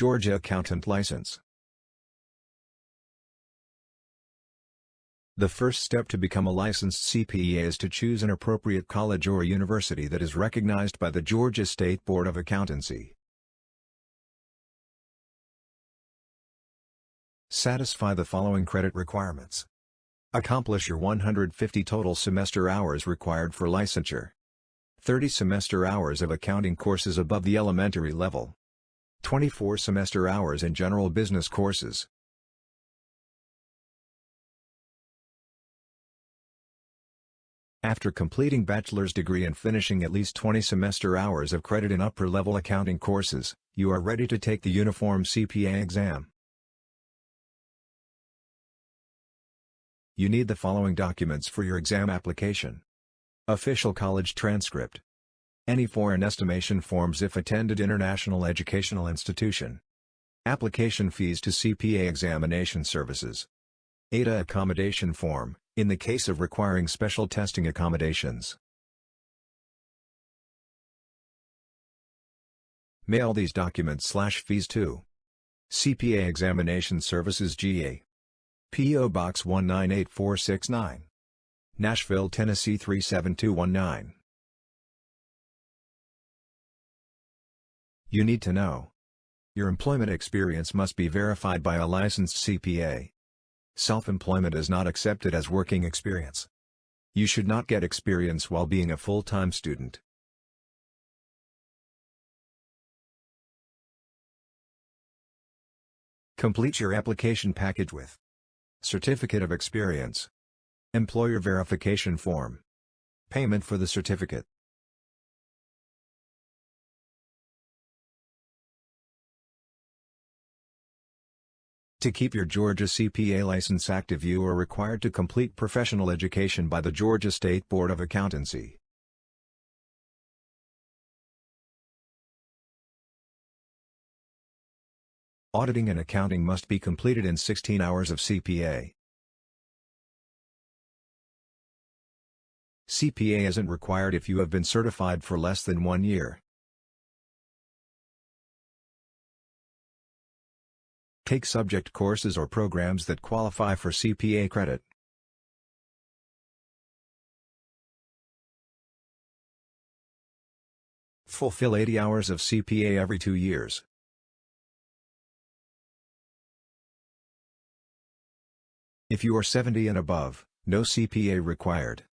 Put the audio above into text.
Georgia Accountant License The first step to become a licensed CPA is to choose an appropriate college or university that is recognized by the Georgia State Board of Accountancy. Satisfy the following credit requirements. Accomplish your 150 total semester hours required for licensure. 30 semester hours of accounting courses above the elementary level. 24 semester hours in general business courses. After completing bachelor's degree and finishing at least 20 semester hours of credit in upper-level accounting courses, you are ready to take the Uniform CPA exam. You need the following documents for your exam application. Official college transcript. Any foreign estimation forms if attended international educational institution. Application fees to CPA examination services. ADA accommodation form, in the case of requiring special testing accommodations. Mail these documents slash fees to CPA Examination Services GA P.O. Box 198469 Nashville, Tennessee 37219 You need to know. Your employment experience must be verified by a licensed CPA. Self-employment is not accepted as working experience. You should not get experience while being a full-time student. Complete your application package with Certificate of Experience Employer Verification Form Payment for the certificate To keep your Georgia CPA license active you are required to complete professional education by the Georgia State Board of Accountancy. Auditing and accounting must be completed in 16 hours of CPE. CPE isn't required if you have been certified for less than one year. Take subject courses or programs that qualify for CPE credit. Fulfill 80 hours of CPE every two years. If you are 70 and above, no CPE required.